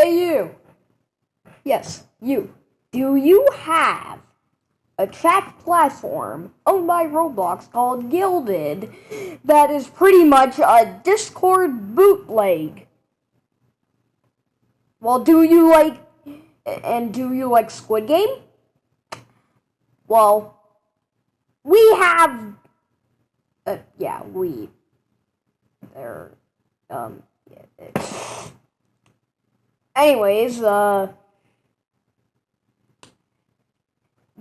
Hey, you. Yes, you. Do you have a chat platform owned by Roblox called Guilded that is pretty much a Discord bootleg? Well, do you like and do you like Squid Game? Well, we have uh, yeah, we there um yeah, anyways, uh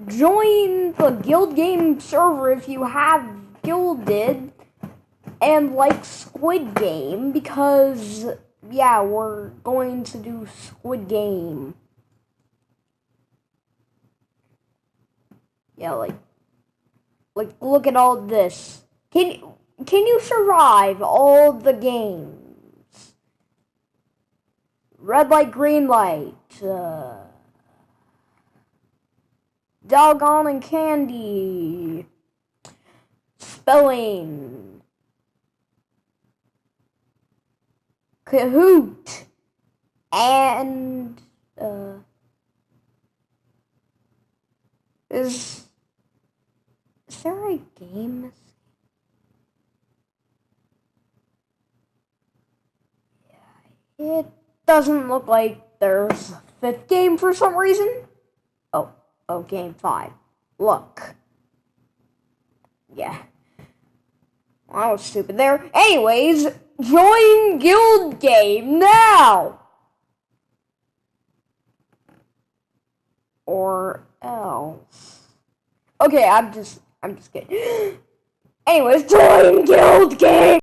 join the guild game server if you have guilded and like squid game because yeah we're going to do squid game. Yeah like like look at all this. Can can you survive all the games red light green light uh, Dalgona candy. Spelling. Kahoot. And, uh, is, is there a game? Yeah, it doesn't look like there's a fifth game for some reason. Oh oh, game five. Look. Yeah. Well, I was stupid there. Anyways, join guild game now! Or else. Okay, I'm just I'm just kidding. Anyways, join guild game